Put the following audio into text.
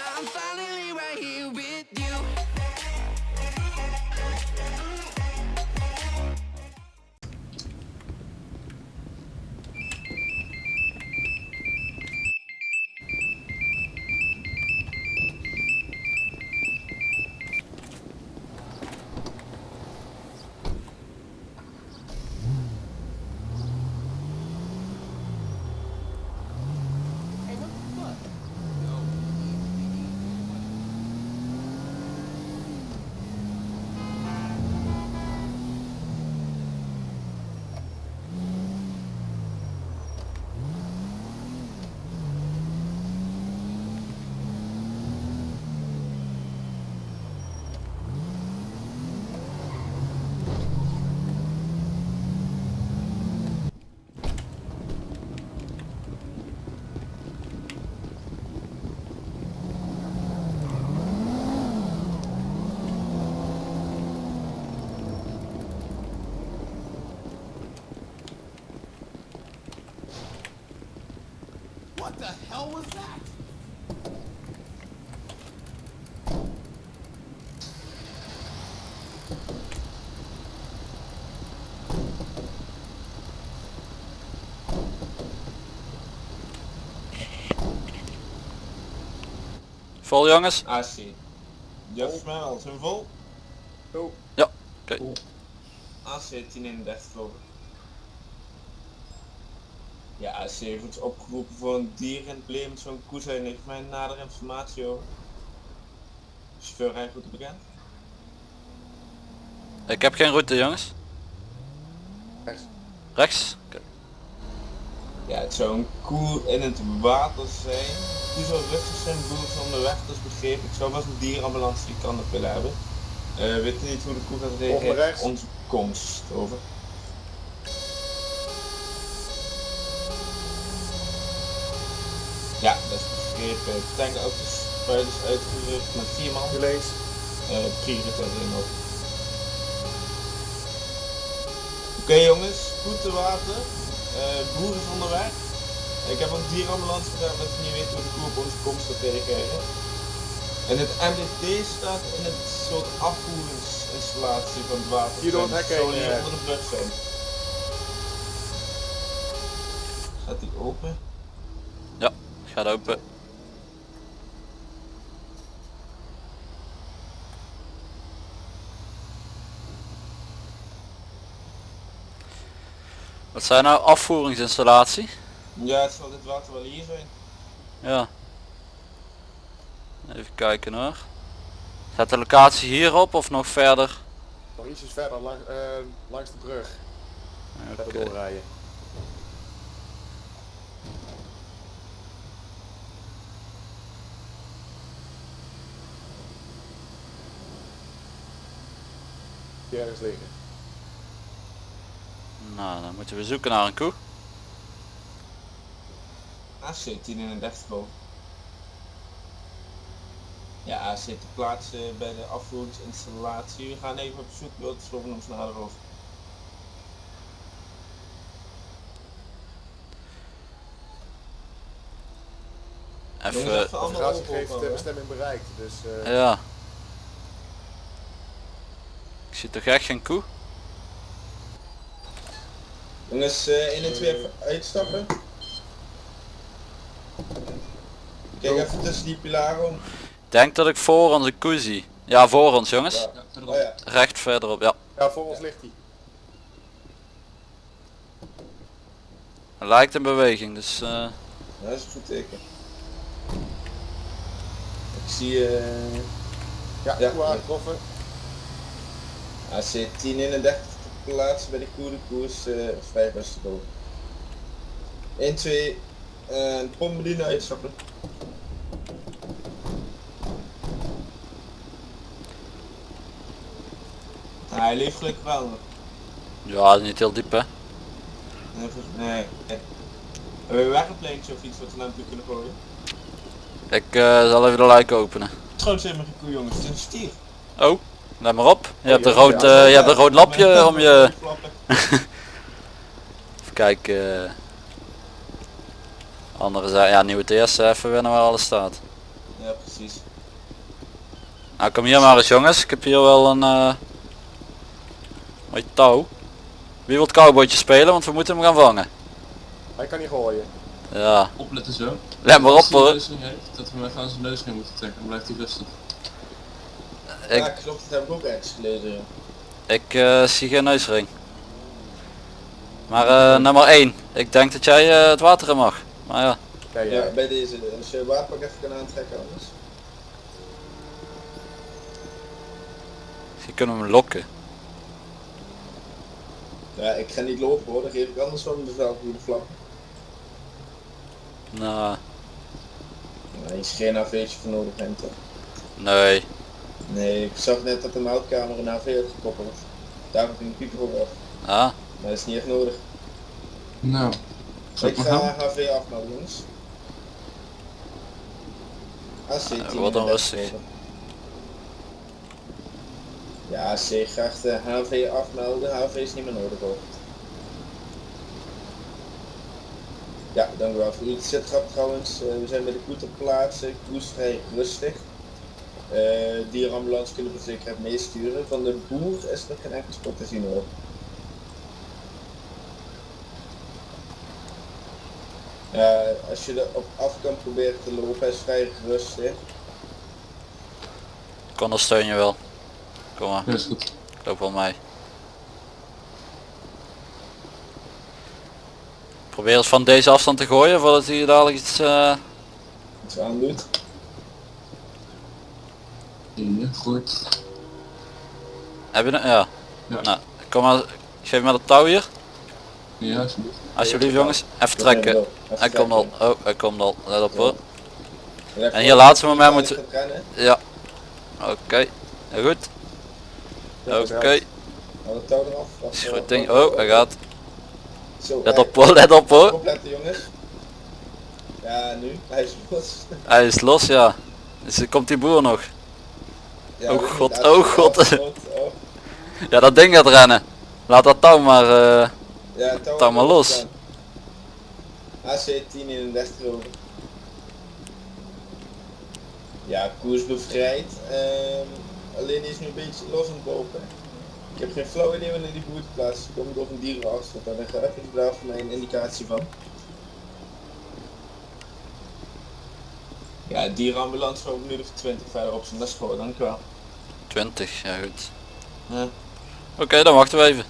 I'm finally What the hell was that? Vol jongens? AC. Ja, volgens mij wel. Zijn we vol? Ja, oké. AC 1031 geloof ik. Ja, ons opgeroepen voor een dier in het probleem met zo'n koe zijn. Heeft mij nader informatie over. Chauffeur goed bekend. Ik heb geen route jongens. Rechts. Rechts? Oké. Ja, het zou een koe in het water zijn. Die zou rustig zijn, boer is onderweg, dat is begrepen. Ik zou wel eens een dierenambulance die kan op willen hebben. Eh we weten niet hoe de koe gaat reageren. Onze komst, over. Ja, dat is begrepen. Tankauto's spuiters uitgerukt met vier man. Nu links. Eh prioriteit in ook. Oké jongens, goed te water. Eh boer is onderweg. Ik heb een dierenambulance gedaan we niet weten hoe de koe op onze komst gaat reageren. En het MDT staat in het soort afvoeringsinstallatie van het water. Hier door het hek heen, onder de brug zijn. Staat die open? Gaat open. Wat zijn nou afvoeringsinstallatie? Ja, het zal dit water wel hier zijn. Ja. Even kijken hoor. Staat de locatie hierop of nog verder? Nog ietsjes verder lang, eh, langs de brug. Verder doorrijden. Die ergens liggen. Nou, dan moeten we zoeken naar een koe. AC 1031 boven. Ja, AC te plaatsen bij de afvoeringsinstallatie. We gaan even op zoek, wil het sloven ons nader over. Even, even De heeft de bestemming bereikt. Dus eh, ja. Ik zie toch echt geen koe? Jongens, eh 1 en 2 even uitstappen. Kijk even tussen die pilaren om. Ik denk dat ik voor ons een koe zie. Ja, voor ons jongens. Ja. Oh ja, Recht verderop, ja. ja, voor ons ligt hij. Hij lijkt in beweging, dus eh, dat is een goed teken. Ik zie eh Ja, Ja. goed aangetroffen. AC 1031 te plaatsen bij de koe. De koe is eh 5 beste boven. 1, 2, en pombediener uitstappen. Ah, hij leeft gelukkig wel ja, niet heel diep hè. Nee, nee. Hebben we weggeplantje of iets wat we naar hem toe kunnen gooien? Ik eh, zal even de luik openen. Trouwens helemaal geen koe jongens, het is een stier. Oh, let maar op. Je hebt een rood, eh, je hebt een rood lapje om je... Even kijken. eh. Andere zijde, ja nieuwe TS even wennen waar alles staat. Ja, precies. Nou kom hier maar eens jongens, ik heb hier wel een eh mooi touw. Wie wil het cowboytje spelen, want we moeten hem gaan vangen. Hij kan niet gooien. Ja, Opletten zo. let maar op hoor. dat we hem even aan zijn neusring moeten trekken, dan blijft hij rustig. Ik- Ja, klopt, dat heb ik ook ergens gelezen. Ik eh, zie geen neusring. Maar eh, nummer 1, ik denk dat jij eh, het water in mag. Maar ja, Ja, ja. Ja, bij deze. Als je waterpak even kan aantrekken anders. je kunnen hem lokken. Ja, ik ga niet lopen hoor, dan geef ik anders bevel voor de flap. Nou, Nee, is geen AV'tje voor nodig Hente. nee. Nee, ik zag net dat de meldkamer een AV had gekoppeld. Daar heb ik een pieper op af. Ja, Maar dat is niet echt nodig. Nou, Ik ga gaan? HV afmelden jongens. AC 10 Ja, wat dan rustig. Ja, C graag de HV afmelden. HV is niet meer nodig hoor. Ja, dank u wel voor uw zetgrap trouwens. Eh, we zijn bij de koe ter plaatse. Koe is vrij rustig. Eh dierenambulance kunnen we zeker meesturen. Van de boer is nog geen enkel spot te zien hoor. Ja, als je er op af kan proberen te lopen, hij is vrij rustig. ik ondersteun je wel. Kom maar, Ja, is goed. ik loop wel mee. Probeer eens van deze afstand te gooien voordat hij dadelijk iets... eh, Iets aan doet. Goed. Heb je. Ja. Ja. Nou, kom maar, geef me dat touw hier. Ja, alsjeblieft. Alsjeblieft jongens, even trekken. Hij komt al, oh hij komt al, let op hoor. En hier laatste moment moeten- Ja. Oké, heel goed. Oké, is goed ding. wacht, Oh, hij gaat. Zo, Let op hoor, let op hoor. Jongens. Ja, nu. Hij is los. Hij is los ja. Dus komt die boer nog. Ja, Oh god, oh god. Oh. Ja dat ding gaat rennen. Laat dat touw maar. eh, Ja, touw, Touw maar los. AC 1031 over. Ja, koers bevrijd. Ehm, alleen die is nu een beetje los aan het lopen. Ik heb geen flauw idee wanneer die boer te plaatsen komt of een dierenarts. Want daar heb ik daar voor mij een indicatie van. Ja, dierenambulance voor of 20 verder op zijn les gewoon, dankjewel. 20, ja goed. Ja. Oké, dan wachten we even.